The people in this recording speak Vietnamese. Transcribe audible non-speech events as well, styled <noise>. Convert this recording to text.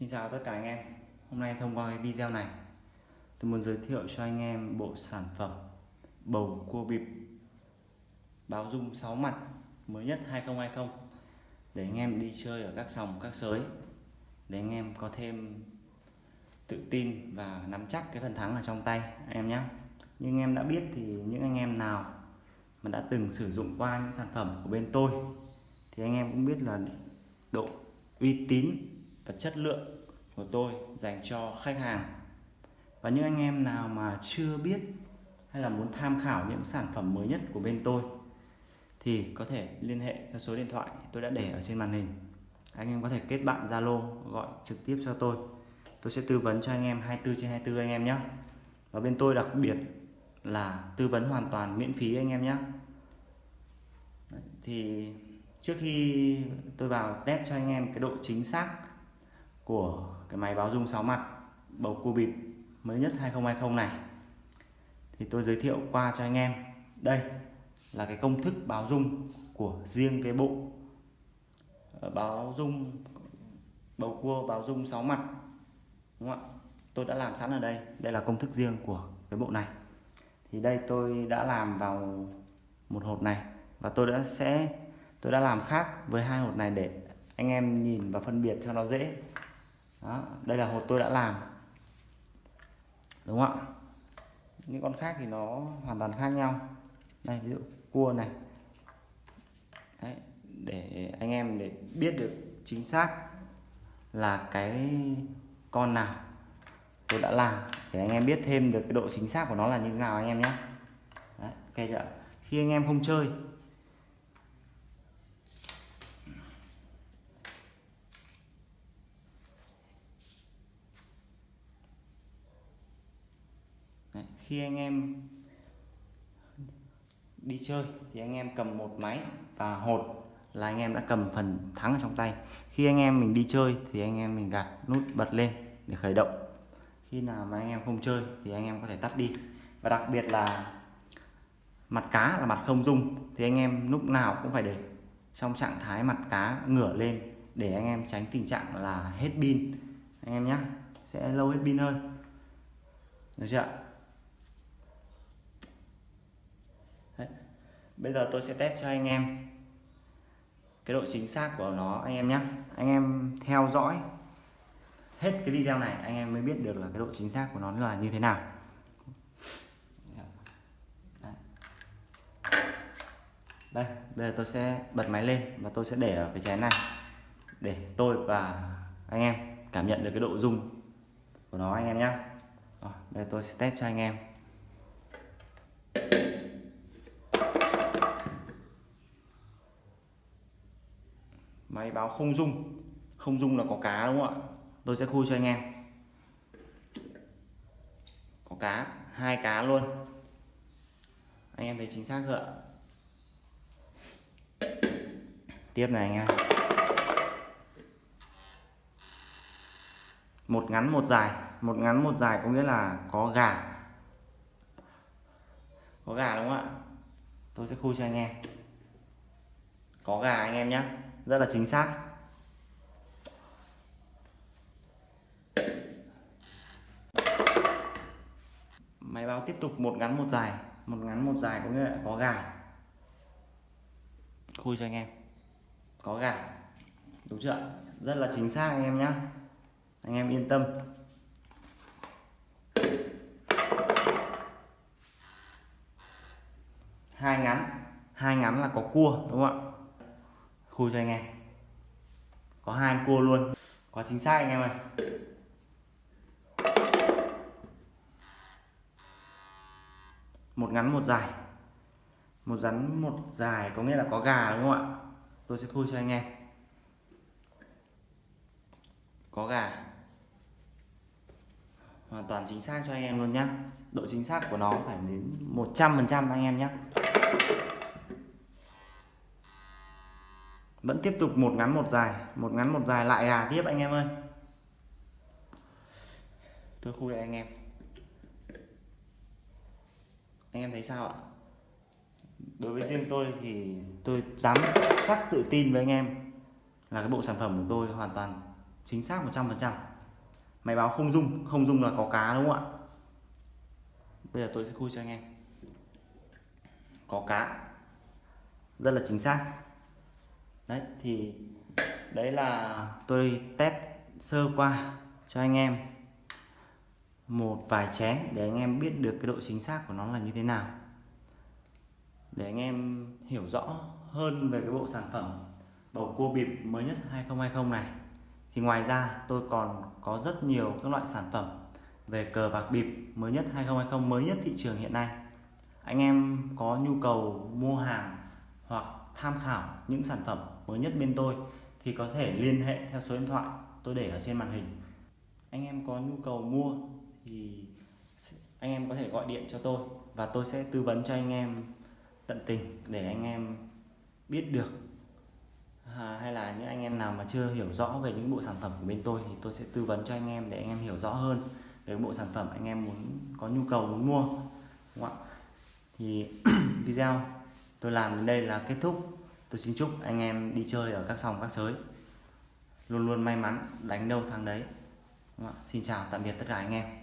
Xin chào tất cả anh em. Hôm nay thông qua cái video này, Tôi muốn giới thiệu cho anh em bộ sản phẩm Bầu cua bịp Báo dung 6 mặt Mới nhất 2020 Để anh em đi chơi ở các sòng, các sới, Để anh em có thêm Tự tin và nắm chắc cái phần thắng ở trong tay anh em nhé. Nhưng anh em đã biết thì những anh em nào Mà đã từng sử dụng qua những sản phẩm của bên tôi Thì anh em cũng biết là độ uy tín và chất lượng của tôi dành cho khách hàng. Và những anh em nào mà chưa biết hay là muốn tham khảo những sản phẩm mới nhất của bên tôi thì có thể liên hệ theo số điện thoại tôi đã để ở trên màn hình. Anh em có thể kết bạn Zalo gọi trực tiếp cho tôi. Tôi sẽ tư vấn cho anh em 24 trên 24 anh em nhé. Và bên tôi đặc biệt là tư vấn hoàn toàn miễn phí anh em nhé. Thì trước khi tôi vào test cho anh em cái độ chính xác của cái máy báo dung 6 mặt bầu cua bịp mới nhất 2020 này. Thì tôi giới thiệu qua cho anh em. Đây là cái công thức báo dung của riêng cái bộ ờ, báo dung bầu cua báo dung 6 mặt. Đúng không ạ? Tôi đã làm sẵn ở đây. Đây là công thức riêng của cái bộ này. Thì đây tôi đã làm vào một hộp này và tôi đã sẽ, tôi đã làm khác với hai hộp này để anh em nhìn và phân biệt cho nó dễ đó đây là hột tôi đã làm. Đúng không ạ? Những con khác thì nó hoàn toàn khác nhau. Đây ví dụ cua này. Đấy, để anh em để biết được chính xác là cái con nào tôi đã làm để anh em biết thêm được cái độ chính xác của nó là như thế nào anh em nhé. Đấy, ok chưa khi anh em không chơi Đấy, khi anh em đi chơi thì anh em cầm một máy và hột là anh em đã cầm phần thắng ở trong tay. Khi anh em mình đi chơi thì anh em mình gạt nút bật lên để khởi động. Khi nào mà anh em không chơi thì anh em có thể tắt đi. Và đặc biệt là mặt cá là mặt không dung thì anh em lúc nào cũng phải để trong trạng thái mặt cá ngửa lên để anh em tránh tình trạng là hết pin. Anh em nhé sẽ lâu hết pin hơn. Được chưa bây giờ tôi sẽ test cho anh em cái độ chính xác của nó, anh em nhé. Anh em theo dõi hết cái video này, anh em mới biết được là cái độ chính xác của nó là như thế nào. Đây, bây giờ tôi sẽ bật máy lên và tôi sẽ để ở cái chén này để tôi và anh em cảm nhận được cái độ rung của nó, anh em nhé. Đây tôi sẽ test cho anh em. Máy báo không dung không dung là có cá đúng không ạ? Tôi sẽ khui cho anh em. Có cá, hai cá luôn. Anh em thấy chính xác chưa ạ? Tiếp này anh em. Một ngắn một dài. Một ngắn một dài có nghĩa là có gà. Có gà đúng không ạ? Tôi sẽ khui cho anh em. Có gà anh em nhé rất là chính xác. Máy báo tiếp tục một ngắn một dài. Một ngắn một dài có nghĩa là có gà. Khui cho anh em. Có gà. Đúng chưa rất là chính xác anh em nhé anh em yên tâm. Hai ngắn. Hai ngắn là có cua, đúng không ạ? Khui cho anh em. Có hai cua luôn. Có chính xác anh em ơi. Một ngắn một dài. Một rắn một dài có nghĩa là có gà đúng không ạ? Tôi sẽ khui cho anh em. Có gà. Hoàn toàn chính xác cho anh em luôn nhé độ chính xác của nó phải đến 100% anh em nhé vẫn tiếp tục một ngắn một dài, một ngắn một dài. Lại gà tiếp anh em ơi. Tôi khui anh em. Anh em thấy sao ạ? Đối với riêng tôi thì tôi dám chắc tự tin với anh em là cái bộ sản phẩm của tôi hoàn toàn chính xác 100% máy báo không dung không dung là có cá đúng không ạ? Bây giờ tôi sẽ khui cho anh em. Có cá. Rất là chính xác đấy, thì đấy là tôi test sơ qua cho anh em một vài chén để anh em biết được cái độ chính xác của nó là như thế nào. Để anh em hiểu rõ hơn về cái bộ sản phẩm bầu cua bịp mới nhất 2020 này. Thì ngoài ra, tôi còn có rất nhiều các loại sản phẩm về cờ bạc bịp mới nhất 2020 mới nhất thị trường hiện nay. Anh em có nhu cầu mua hàng hoặc tham khảo những sản phẩm mới nhất bên tôi thì có thể liên hệ theo số điện thoại tôi để ở trên màn hình. Anh em có nhu cầu mua thì anh em có thể gọi điện cho tôi và tôi sẽ tư vấn cho anh em tận tình để anh em biết được. À, hay là những anh em nào mà chưa hiểu rõ về những bộ sản phẩm của bên tôi thì tôi sẽ tư vấn cho anh em để anh em hiểu rõ hơn về bộ sản phẩm anh em muốn có nhu cầu muốn mua. Đúng không ạ? Thì <clears throat> video tôi làm đến đây là kết thúc tôi xin chúc anh em đi chơi ở các sòng các sới. Luôn luôn may mắn đánh đâu thắng đấy. Xin chào, tạm biệt tất cả anh em.